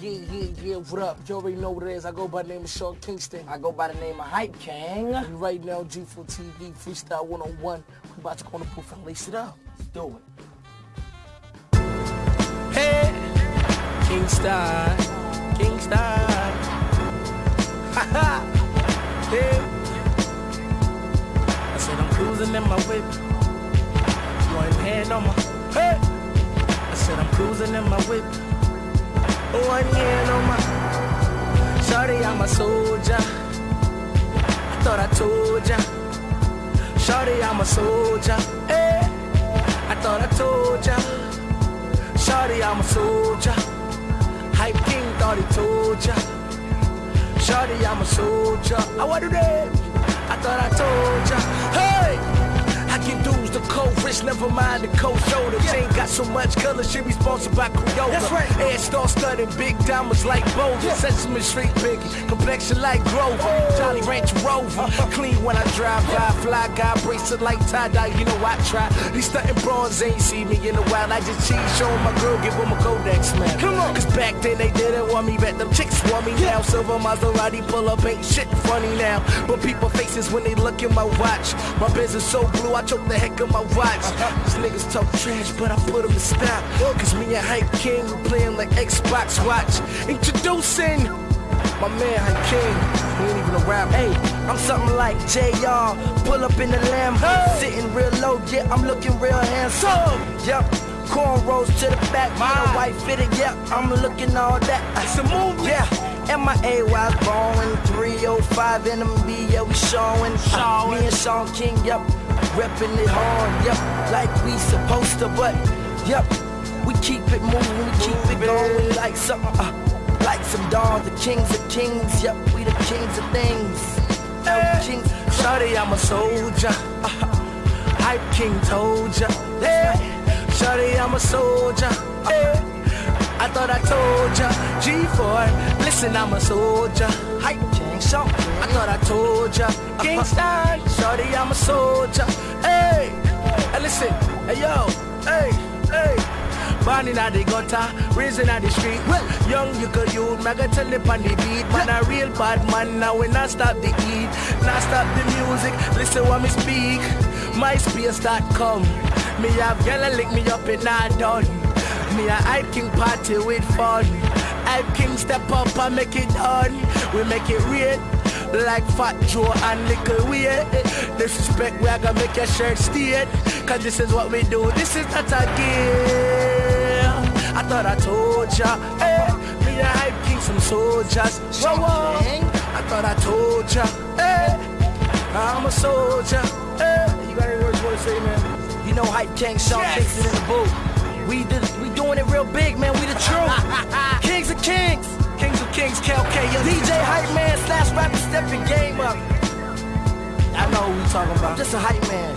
Kingston, what up? You already know what it is. I go by the name of Sean Kingston. I go by the name of Hype King. And right now, G4 TV, Freestyle 101. We about to go on the booth and lace it up. Let's do it. Hey, Kingston, Kingston. Ha ha. Hey. I said I'm cruising in my whip. One hand on my, hey. I said I'm cruising in my whip. One hand on my, Shorty, I'm a soldier. Eh, I thought I told ya. Shorty, I'm a soldier. Hey. I thought I told ya. Shorty, I'm a soldier. Hype King thought he told ya. Shorty, I'm a soldier. I want to them. Never mind the cold shoulder. Chain got so much color, she be sponsored by Crayola. That's right. Air star studded, big diamonds like Boulder. Sesame Street biggie, complexion like Grover. Jolly Ranch Rover, uh-huh. clean when I drive by. Fly guy, bracelet like tie dye, you know I try. These stunting bronze ain't see me in a while. I just cheese, showing my girl, give them a Kodak smell. Come on, cause back then they didn't want me, bet them chicks want me now. Silver Maserati pull up, ain't shit funny now. But people faces when they look at my watch. My business so blue, I choke the heck of my watch. These niggas talk trash, but I put them to stop. Cause me and Hype King, we playing like Xbox Watch. Introducing my man Hype King. He ain't even a rapper. Hey, I'm something like JR. Pull up in the Lambo, sitting real low. Yeah, I'm looking real handsome. Yep. Cornrows to the back, my white fitted, yep, I'm looking all that. It's a movie. Yeah, and my AY's born 305 in them B, yeah, we showing. Showing. Me and Sean King, yep, repping it hard, yep, like we supposed to, but yep, we keep it moving, we keep it going like something, uh, like some dogs, the kings of kings, yep, we the kings of things. Yeah. Kings, I'm a soldier. Hype King told ya. Yeah. Shorty, I'm a soldier. Yeah. I thought I told ya. G4, listen, I'm a soldier. Hype King, Sean I thought I told ya. Kingston, Shorty, I'm a soldier. Hey, hey, listen, hey yo, hey, hey. Born in the gutter, raised in the street. Well, Young, you could youth, mega tell it on the beat. Man, a real bad man, now we not stop the eat, not stop the music. Listen what me speak. MySpace.com. Me have yellow lick me up and not done. Me a Hype King party with fun. Hype King step up and make it on. We make it real. Like Fat Joe and Little Weird. Disrespect, we are gonna make your shirt steer. Cause this is what we do. This is not a game. I thought I told ya. Hey, me a Hype King, some soldiers. Whoa, whoa. I thought I told ya. Hey, I'm a soldier. Hey, you got any words you wanna say, man? You know Hype King, Sean Yes. In the booth. We did, we doing it real big, man. We the truth. kings of kings. Kings of Kings, KLK, young DJ Hype Man slash rapper stepping game up. I know who we talking I'm about. just a hype man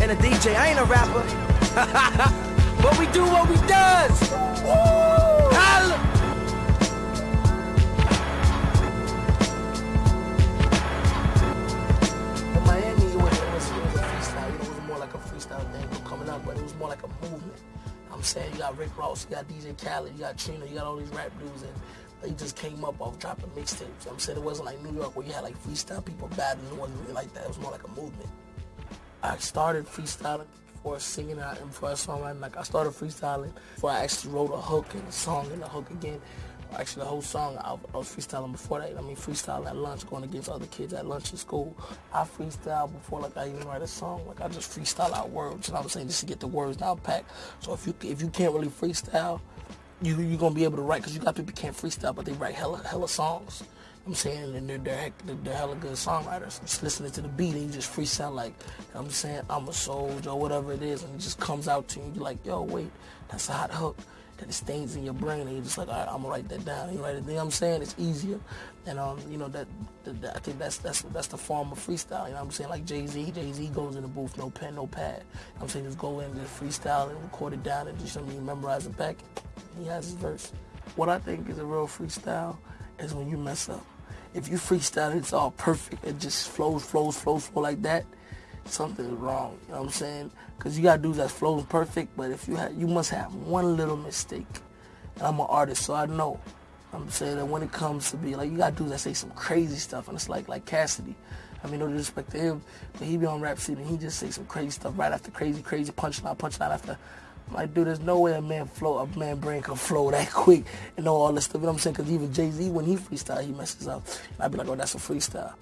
and a DJ. I ain't a rapper. But we do what we does. Woo! I'm saying you got Rick Ross, you got DJ Khaled, you got Trina, you got all these rap dudes, and they just came up off dropping mixtapes. I'm saying it wasn't like New York where you had like freestyle people battling. It wasn't really like that. It was more like a movement. I started freestyling before singing and before I songwriting. Like I started freestyling before I actually wrote a hook and a song and a hook again. Actually, the whole song I, I was freestyling before that. I mean, freestyling at lunch, going against other kids at lunch in school. I freestyle before like I even write a song. Like I just freestyle out words. You know what I'm saying? Just to get the words down packed. So if you if you can't really freestyle, you you gonna be able to write because you got people can't freestyle, but they write hella hella songs. I'm saying, and they're, they're, they're hella good songwriters. Just listening to the beat and you just freestyle like, I'm saying, I'm a soldier or whatever it is, and it just comes out to you. You're like, yo, wait, that's a hot hook. That it stays in your brain, and you're just like, all right, I'm gonna write that down. You write it. You know what I'm saying? It's easier, and um, you know that, that, that- I think that's that's that's the form of freestyle. You know what I'm saying? Like Jay Z, Jay Z goes in the booth, no pen, no pad. You know I'm saying just go in, just freestyle and record it down, and just mean, memorize it back. He has his verse. What I think is a real freestyle is when you mess up. If you freestyle, it's all perfect. It just flows, flows, flows, flow like that. Something is wrong. You know what I'm saying? Because you got dudes that flows perfect, but if you have, you must have one little mistake. And I'm an artist, so I know I'm saying that when it comes to be like you got dudes that say some crazy stuff and it's like like Cassidy. I mean, no disrespect to him, but he be on Rap City and he just say some crazy stuff right after crazy, crazy punchline, punchline after. I'm like, dude, there's no way a man flow, a man brain can flow that quick and know all this stuff. You know what I'm saying? Because even Jay Z, when he freestyle, he messes up. And I'd be like, oh, that's a freestyle.